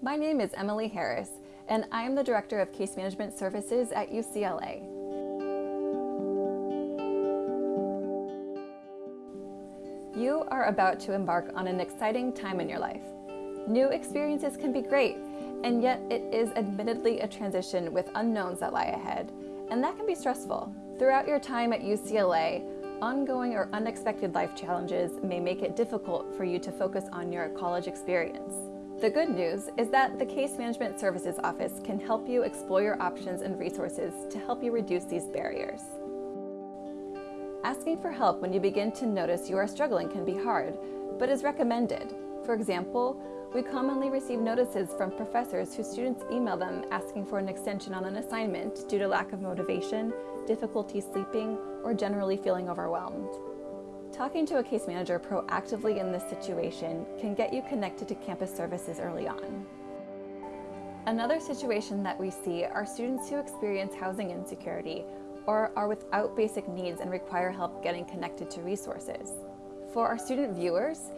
My name is Emily Harris, and I am the Director of Case Management Services at UCLA. You are about to embark on an exciting time in your life. New experiences can be great, and yet it is admittedly a transition with unknowns that lie ahead, and that can be stressful. Throughout your time at UCLA, ongoing or unexpected life challenges may make it difficult for you to focus on your college experience. The good news is that the Case Management Services Office can help you explore your options and resources to help you reduce these barriers. Asking for help when you begin to notice you are struggling can be hard, but is recommended. For example, we commonly receive notices from professors whose students email them asking for an extension on an assignment due to lack of motivation, difficulty sleeping, or generally feeling overwhelmed. Talking to a case manager proactively in this situation can get you connected to campus services early on. Another situation that we see are students who experience housing insecurity or are without basic needs and require help getting connected to resources. For our student viewers,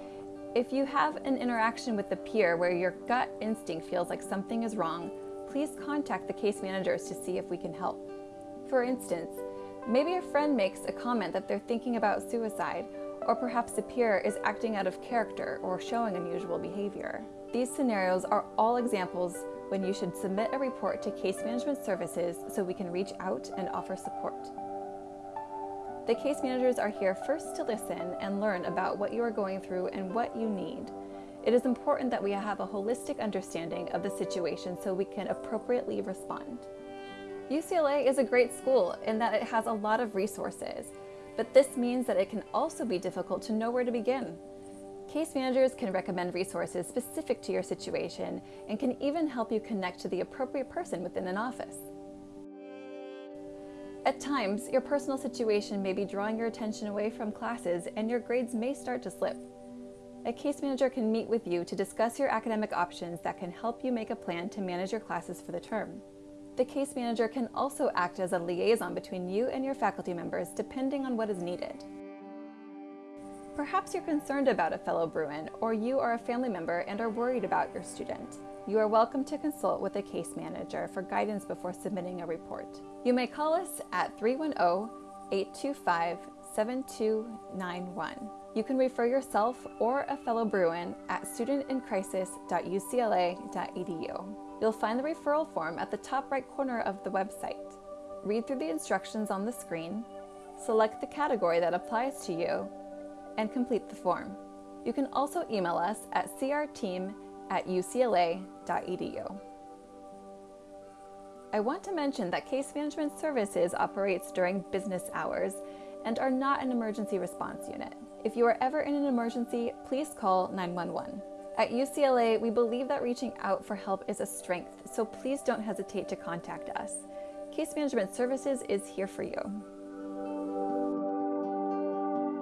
if you have an interaction with a peer where your gut instinct feels like something is wrong, please contact the case managers to see if we can help. For instance, Maybe a friend makes a comment that they're thinking about suicide, or perhaps a peer is acting out of character or showing unusual behavior. These scenarios are all examples when you should submit a report to Case Management Services so we can reach out and offer support. The case managers are here first to listen and learn about what you are going through and what you need. It is important that we have a holistic understanding of the situation so we can appropriately respond. UCLA is a great school in that it has a lot of resources, but this means that it can also be difficult to know where to begin. Case managers can recommend resources specific to your situation and can even help you connect to the appropriate person within an office. At times, your personal situation may be drawing your attention away from classes and your grades may start to slip. A case manager can meet with you to discuss your academic options that can help you make a plan to manage your classes for the term. The case manager can also act as a liaison between you and your faculty members depending on what is needed. Perhaps you're concerned about a fellow Bruin, or you are a family member and are worried about your student. You are welcome to consult with a case manager for guidance before submitting a report. You may call us at 310 825 7291. You can refer yourself or a fellow Bruin at studentincrisis.ucla.edu. You'll find the referral form at the top right corner of the website. Read through the instructions on the screen, select the category that applies to you, and complete the form. You can also email us at crteam at ucla.edu. I want to mention that Case Management Services operates during business hours and are not an emergency response unit. If you are ever in an emergency, please call 911. At UCLA, we believe that reaching out for help is a strength, so please don't hesitate to contact us. Case Management Services is here for you.